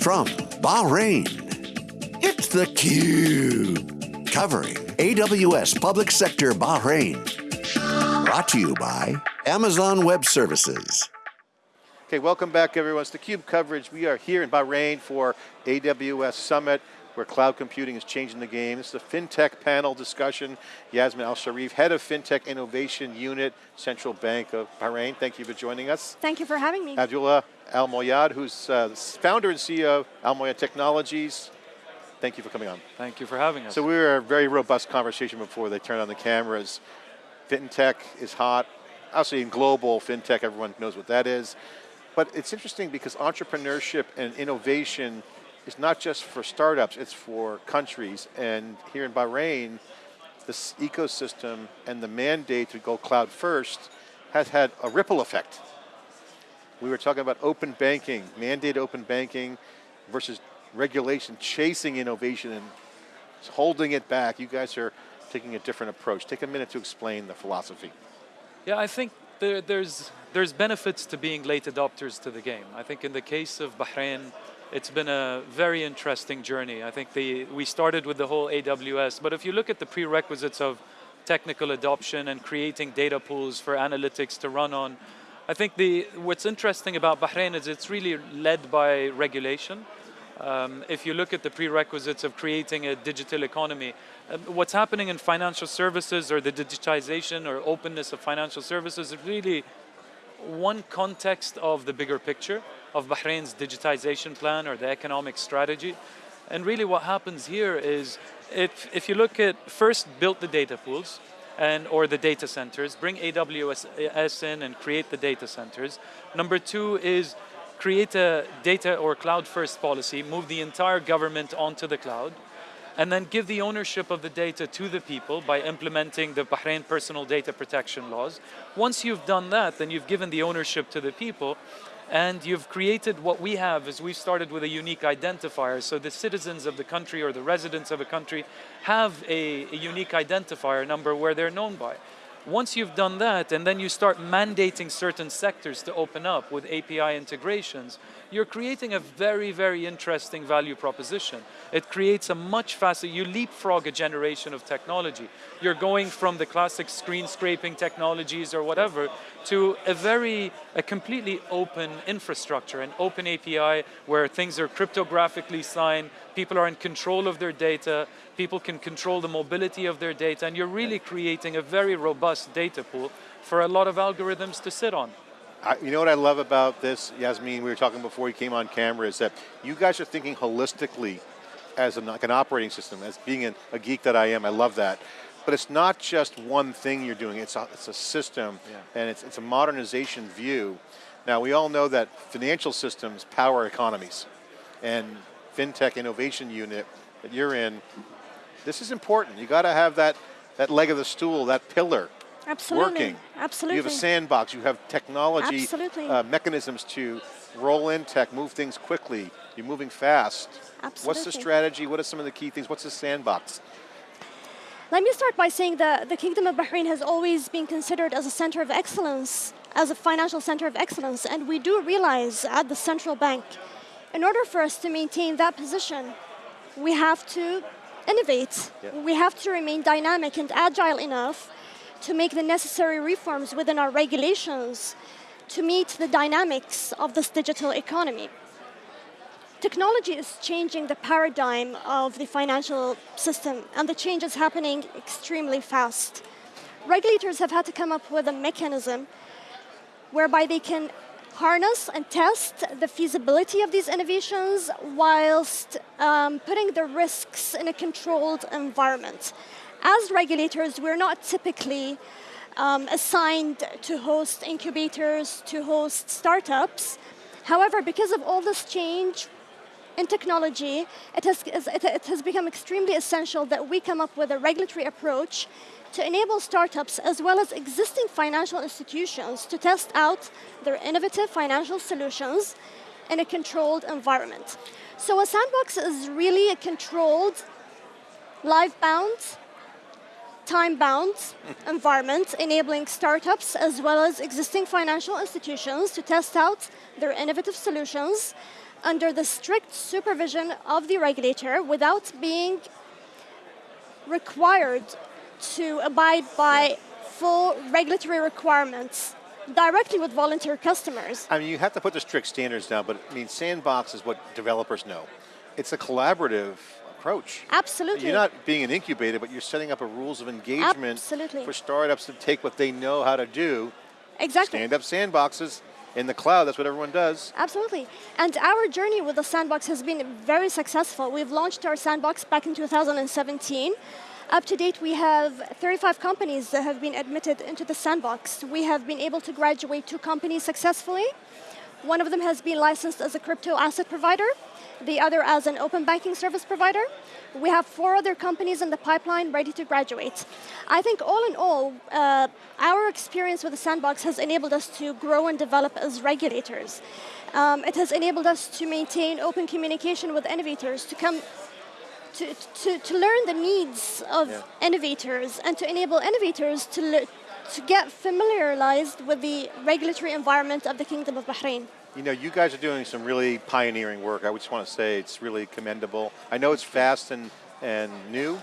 From Bahrain, it's theCUBE. Covering AWS Public Sector Bahrain. Brought to you by Amazon Web Services. Okay, welcome back everyone. It's theCUBE coverage. We are here in Bahrain for AWS Summit where cloud computing is changing the game. This is a FinTech panel discussion. Yasmin Al-Sharaf, Head of FinTech Innovation Unit, Central Bank of Bahrain. Thank you for joining us. Thank you for having me. Abdullah Al-Moayed, who's uh, founder and CEO of Al-Moayed Technologies. Thank you for coming on. Thank you for having us. So we were a very robust conversation before they turned on the cameras. FinTech is hot. Obviously in global FinTech, everyone knows what that is. But it's interesting because entrepreneurship and innovation is not just for startups, it's for countries. And here in Bahrain, this ecosystem and the mandate to go cloud first has had a ripple effect. We were talking about open banking, mandate open banking versus regulation, chasing innovation and holding it back. You guys are taking a different approach. Take a minute to explain the philosophy. Yeah, I think there, there's, there's benefits to being late adopters to the game. I think in the case of Bahrain, it's been a very interesting journey. I think the, we started with the whole AWS, but if you look at the prerequisites of technical adoption and creating data pools for analytics to run on, I think the, what's interesting about Bahrain is it's really led by regulation. Um, if you look at the prerequisites of creating a digital economy, uh, what's happening in financial services or the digitization or openness of financial services is really one context of the bigger picture of Bahrain's digitization plan or the economic strategy. And really what happens here is, if, if you look at, first build the data pools, and or the data centers, bring AWS in and create the data centers. Number two is create a data or cloud first policy, move the entire government onto the cloud, and then give the ownership of the data to the people by implementing the Bahrain personal data protection laws. Once you've done that, then you've given the ownership to the people, and you've created what we have is we've started with a unique identifier. So the citizens of the country or the residents of a country have a, a unique identifier number where they're known by. Once you've done that, and then you start mandating certain sectors to open up with API integrations, you're creating a very, very interesting value proposition. It creates a much faster, you leapfrog a generation of technology. You're going from the classic screen scraping technologies or whatever to a very, a completely open infrastructure, an open API where things are cryptographically signed, people are in control of their data, people can control the mobility of their data, and you're really creating a very robust data pool for a lot of algorithms to sit on. I, you know what I love about this, Yasmin, we were talking before you came on camera, is that you guys are thinking holistically as an, like an operating system, as being an, a geek that I am, I love that. But it's not just one thing you're doing, it's a, it's a system, yeah. and it's, it's a modernization view. Now we all know that financial systems power economies, and FinTech Innovation Unit that you're in, this is important. You got to have that, that leg of the stool, that pillar, Absolutely. working. Absolutely. You have a sandbox, you have technology uh, mechanisms to roll in tech, move things quickly. You're moving fast. Absolutely. What's the strategy? What are some of the key things? What's the sandbox? Let me start by saying that the Kingdom of Bahrain has always been considered as a center of excellence, as a financial center of excellence, and we do realize at the central bank, in order for us to maintain that position, we have to innovate. Yeah. We have to remain dynamic and agile enough to make the necessary reforms within our regulations to meet the dynamics of this digital economy. Technology is changing the paradigm of the financial system, and the change is happening extremely fast. Regulators have had to come up with a mechanism whereby they can harness and test the feasibility of these innovations whilst um, putting the risks in a controlled environment as regulators, we're not typically um, assigned to host incubators, to host startups. However, because of all this change in technology, it has, it has become extremely essential that we come up with a regulatory approach to enable startups as well as existing financial institutions to test out their innovative financial solutions in a controlled environment. So a sandbox is really a controlled, live-bound time-bound environment enabling startups as well as existing financial institutions to test out their innovative solutions under the strict supervision of the regulator without being required to abide by full regulatory requirements directly with volunteer customers. I mean, you have to put the strict standards down, but I mean, Sandbox is what developers know. It's a collaborative approach. Absolutely. You're not being an incubator, but you're setting up a rules of engagement Absolutely. for startups to take what they know how to do, Exactly. stand up sandboxes in the cloud, that's what everyone does. Absolutely. And our journey with the sandbox has been very successful. We've launched our sandbox back in 2017. Up to date, we have 35 companies that have been admitted into the sandbox. We have been able to graduate two companies successfully. One of them has been licensed as a crypto asset provider, the other as an open banking service provider. We have four other companies in the pipeline ready to graduate. I think all in all, uh, our experience with the sandbox has enabled us to grow and develop as regulators. Um, it has enabled us to maintain open communication with innovators, to come to, to, to learn the needs of Yeah. innovators and to enable innovators to, to get familiarized with the regulatory environment of the Kingdom of Bahrain. You know, you guys are doing some really pioneering work. I just want to say it's really commendable. I know it's fast and, and new,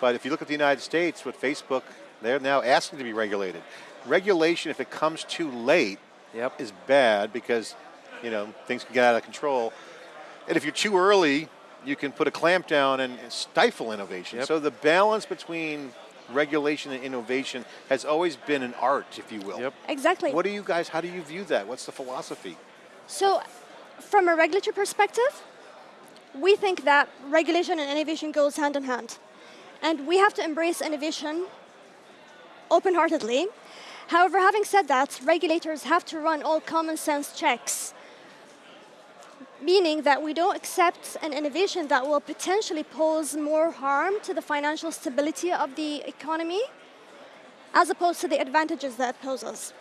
but if you look at the United States with Facebook, they're now asking to be regulated. Regulation, if it comes too late, Yep. is bad because, you know, things can get out of control. And if you're too early, you can put a clamp down and stifle innovation. Yep. So the balance between regulation and innovation has always been an art, if you will. Yep. Exactly. What do you guys, how do you view that? What's the philosophy? So, from a regulatory perspective, we think that regulation and innovation goes hand in hand. And we have to embrace innovation open-heartedly. However, having said that, regulators have to run all common sense checks, meaning that we don't accept an innovation that will potentially pose more harm to the financial stability of the economy as opposed to the advantages that it poses.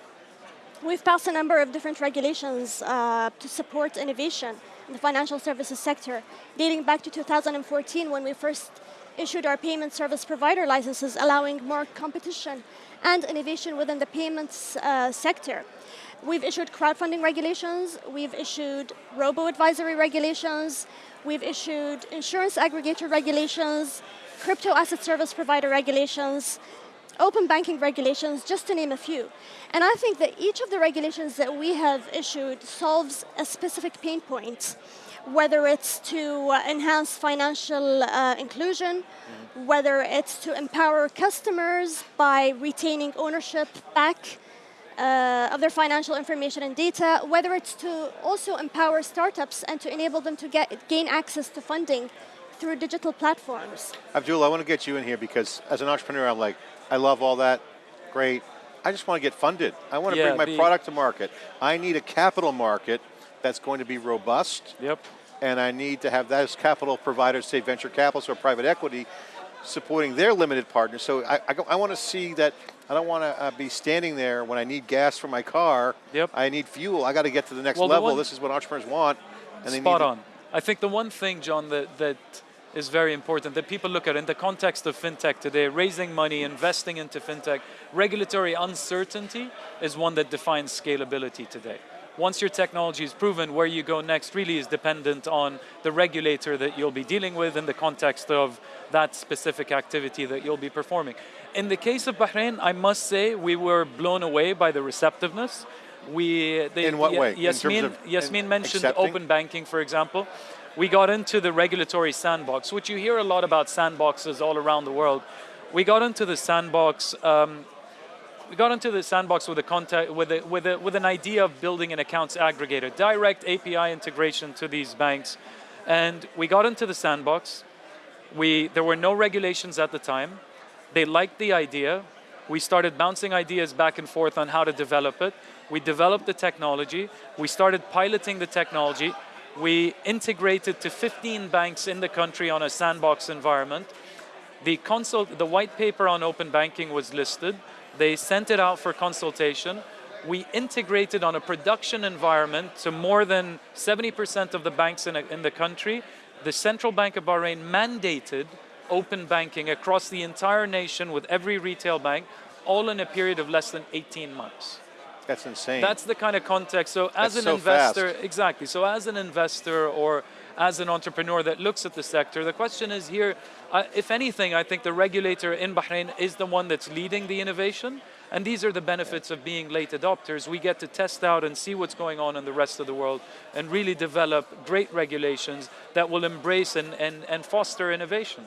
We've passed a number of different regulations uh, to support innovation in the financial services sector, dating back to 2014 when we first issued our payment service provider licenses, allowing more competition and innovation within the payments uh, sector. We've issued crowdfunding regulations, we've issued robo-advisory regulations, we've issued insurance aggregator regulations, crypto asset service provider regulations, open banking regulations, just to name a few. And I think that each of the regulations that we have issued solves a specific pain point, whether it's to uh, enhance financial uh, inclusion, whether it's to empower customers by retaining ownership back uh, of their financial information and data, whether it's to also empower startups and to enable them to get, gain access to funding through digital platforms. Abdul, I want to get you in here because as an entrepreneur, I'm like, I love all that, great. I just want to get funded. I want to Yeah, bring my product to market. I need a capital market that's going to be robust, Yep. and I need to have those capital providers, say venture capitalists or private equity, supporting their limited partners. So I, I, I want to see that. I don't want to uh, be standing there when I need gas for my car. Yep. I need fuel. I got to get to the next Well, the level. one- this is what entrepreneurs want. And they Spot on. I think the one thing, John, that, that is very important that people look at in the context of fintech today, raising money, investing into fintech, regulatory uncertainty is one that defines scalability today. Once your technology is proven, where you go next really is dependent on the regulator that you'll be dealing with in the context of that specific activity that you'll be performing. In the case of Bahrain, I must say we were blown away by the receptiveness. We, the, In what Ye- way? Yasmin, of Yasmin mentioned accepting? open banking, for example. We got into the regulatory sandbox, which you hear a lot about sandboxes all around the world. We got into the sandbox. Um, we got into the sandbox with a contact, with a, with a, with an idea of building an accounts aggregator, direct API integration to these banks, and we got into the sandbox. We there were no regulations at the time. They liked the idea. We started bouncing ideas back and forth on how to develop it. We developed the technology. We started piloting the technology. We integrated to 15 banks in the country on a sandbox environment. The consult, the white paper on open banking was listed. They sent it out for consultation. We integrated on a production environment to more than 70% of the banks in, a, in the country. The Central Bank of Bahrain mandated open banking across the entire nation with every retail bank, all in a period of less than 18 months. That's insane. That's the kind of context. So as That's an so investor, fast. exactly. So as an investor or as an entrepreneur that looks at the sector, the question is here, uh, if anything, I think the regulator in Bahrain is the one that's leading the innovation. And these are the benefits of being late adopters. We get to test out and see what's going on in the rest of the world and really develop great regulations that will embrace and, and, and foster innovation.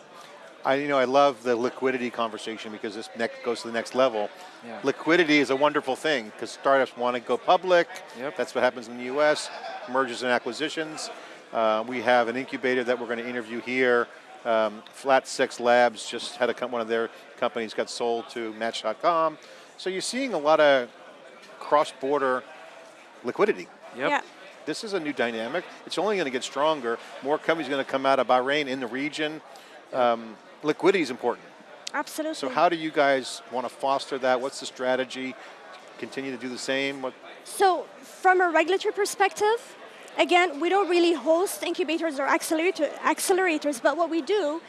I, you know, I love the liquidity conversation because this next goes to the next level. Yeah. Liquidity is a wonderful thing because startups want to go public. Yep. That's what happens in the U.S. Mergers and acquisitions. Uh, we have an incubator that we're going to interview here. Um, Flat Six Labs just had a one of their companies got sold to Match.com. So you're seeing a lot of cross-border liquidity. Yep. Yeah. This is a new dynamic. It's only going to get stronger. More companies are going to come out of Bahrain in the region. Um, liquidity is important. Absolutely. So how do you guys want to foster that? What's the strategy? Continue to do the same? What, So, from a regulatory perspective, again, we don't really host incubators or accelerator, accelerators, but what we do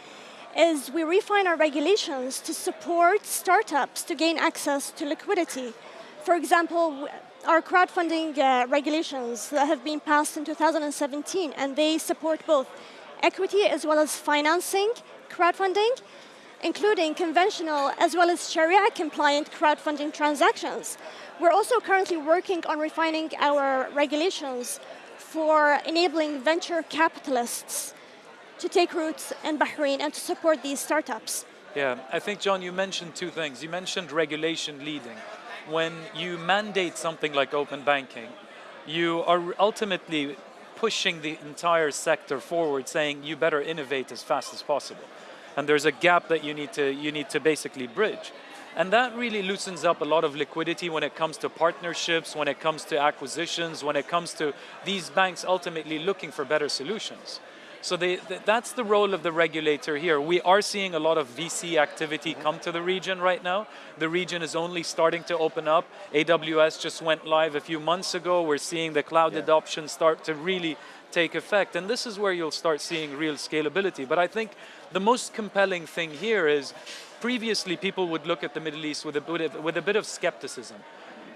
is we refine our regulations to support startups to gain access to liquidity. For example, our crowdfunding uh, regulations that have been passed in 2017, and they support both equity as well as financing crowdfunding, including conventional as well as Sharia compliant crowdfunding transactions. We're also currently working on refining our regulations for enabling venture capitalists to take roots in Bahrain and to support these startups. Yeah, I think, John, you mentioned two things. You mentioned regulation leading. When you mandate something like open banking, you are ultimately pushing the entire sector forward, saying you better innovate as fast as possible. And there's a gap that you need to, you need to basically bridge. And that really loosens up a lot of liquidity when it comes to partnerships, when it comes to acquisitions, when it comes to these banks ultimately looking for better solutions. So they, th- that's the role of the regulator here. We are seeing a lot of VC activity come to the region right now. The region is only starting to open up. AWS just went live a few months ago. We're seeing the cloud Yeah. adoption start to really take effect. And this is where you'll start seeing real scalability. But I think the most compelling thing here is previously people would look at the Middle East with a bit of, with a bit of skepticism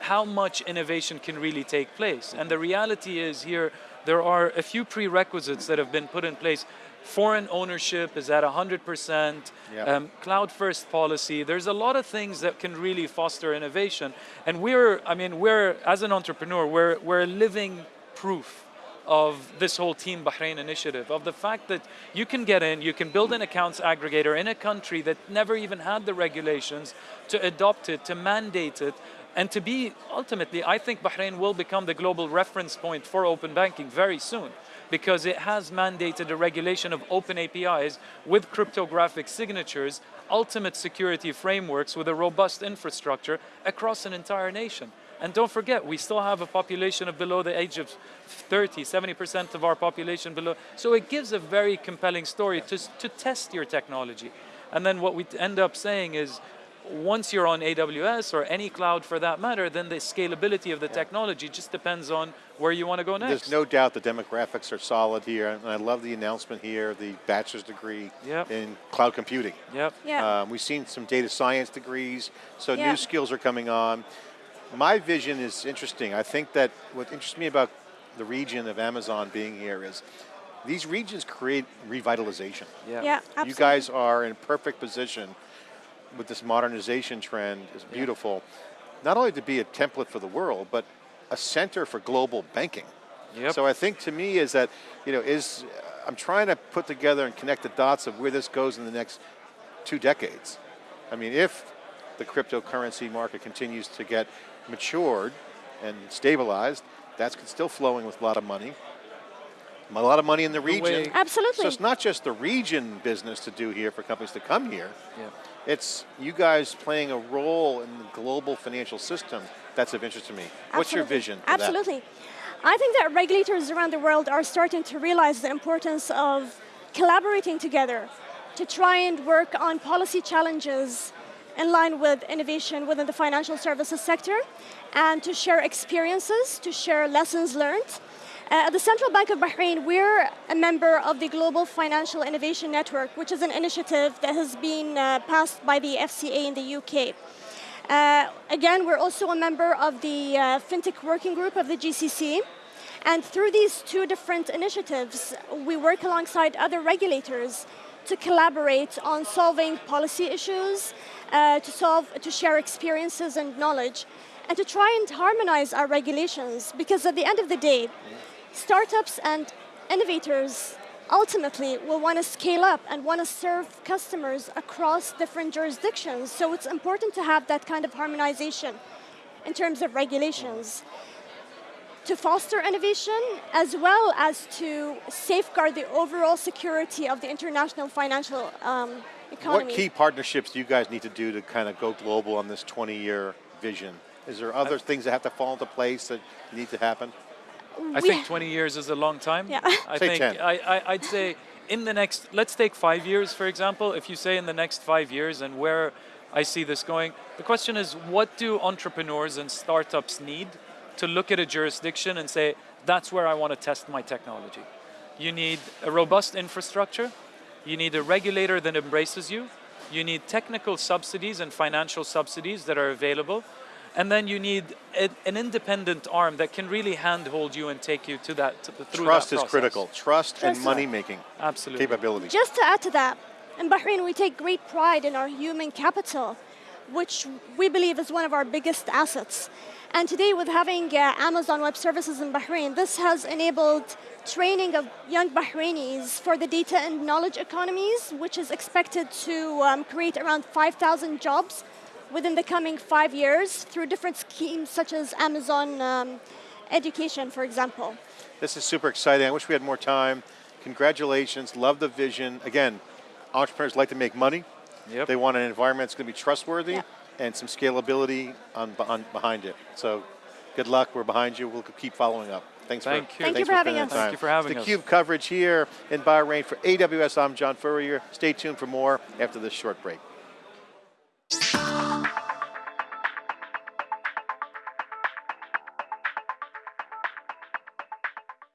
how much innovation can really take place. And the reality is here, there are a few prerequisites that have been put in place. Foreign ownership is at 100%, Yeah. um, cloud first policy. There's a lot of things that can really foster innovation. And we're, I mean, we're, as an entrepreneur, we're, we're living proof of this whole Team Bahrain initiative, of the fact that you can get in, you can build an accounts aggregator in a country that never even had the regulations to adopt it, to mandate it, and to be ultimately, I think Bahrain will become the global reference point for open banking very soon because it has mandated a regulation of open APIs with cryptographic signatures, ultimate security frameworks with a robust infrastructure across an entire nation. And don't forget, we still have a population of below the age of 30, 70% of our population below. So it gives a very compelling story to, to test your technology. And then what we end up saying is, once you're on AWS or any cloud for that matter, then the scalability of the technology just depends on where you want to go next. There's no doubt the demographics are solid here, and I love the announcement here, the bachelor's degree Yep. in cloud computing. Yep. Yeah. Um, we've seen some data science degrees, so Yeah. new skills are coming on. My vision is interesting. I think that what interests me about the region of Amazon being here is these regions create revitalization. Yeah. yeah, absolutely. You guys are in perfect position with this modernization trend. it's beautiful. Not only to be a template for the world, but a center for global banking. Yep. So I think to me is that, you know, is uh, I'm trying to put together and connect the dots of where this goes in the next two decades. I mean, if the cryptocurrency market continues to get matured and stabilized, that's still flowing with a lot of money. A lot of money in the region. way- Absolutely. So it's not just the region business to do here for companies to come here. Yeah. It's you guys playing a role in the global financial system. That's of interest to me. Absolutely. What's your vision? For that? Absolutely. I think that regulators around the world are starting to realize the importance of collaborating together to try and work on policy challenges in line with innovation within the financial services sector and to share experiences, to share lessons learned. Uh, at the Central Bank of Bahrain, we're a member of the Global Financial Innovation Network, which is an initiative that has been uh, passed by the FCA in the UK. Uh, again, we're also a member of the uh, FinTech Working Group of the GCC. And through these two different initiatives, we work alongside other regulators to collaborate on solving policy issues, uh, to solve, to share experiences and knowledge, and to try and harmonize our regulations. Because at the end of the day, startups and innovators ultimately will want to scale up and want to serve customers across different jurisdictions. So it's important to have that kind of harmonization in terms of regulations to foster innovation as well as to safeguard the overall security of the international financial um, economy. What key partnerships do you guys need to do to kind of go global on this 20-year vision? Is there other things that have to fall into place that need to happen? I We- think 20 years is a long time. Yeah. I Say think 10. I, I, I'd say in the next, let's take five years, for example. If you say in the next five years and where I see this going, the question is what do entrepreneurs and startups need to look at a jurisdiction and say, that's where I want to test my technology? You need a robust infrastructure, you need a regulator that embraces you, you need technical subsidies and financial subsidies that are available, and then you need a, an independent arm that can really handhold you and take you to that to the, through Trust that is process. critical. Trust, and money-making Absolutely. capability. Just to add to that, in Bahrain we take great pride in our human capital, which we believe is one of our biggest assets. And today with having uh, Amazon Web Services in Bahrain, this has enabled training of young Bahrainis for the data and knowledge economies, which is expected to um, create around 5,000 jobs within the coming five years through different schemes such as Amazon um, Education, for example. This is super exciting. I wish we had more time. Congratulations. Love the vision. Again, entrepreneurs like to make money. Yep. They want an environment that's going to be trustworthy Yeah. and some scalability on, on behind it. So good luck. We're behind you. We'll keep following up. Thanks Thank for you. Thank thanks you for having us. the Thank you for having it's us. the Cube coverage here in Bahrain for AWS. I'm John Furrier. Stay tuned for more after this short break.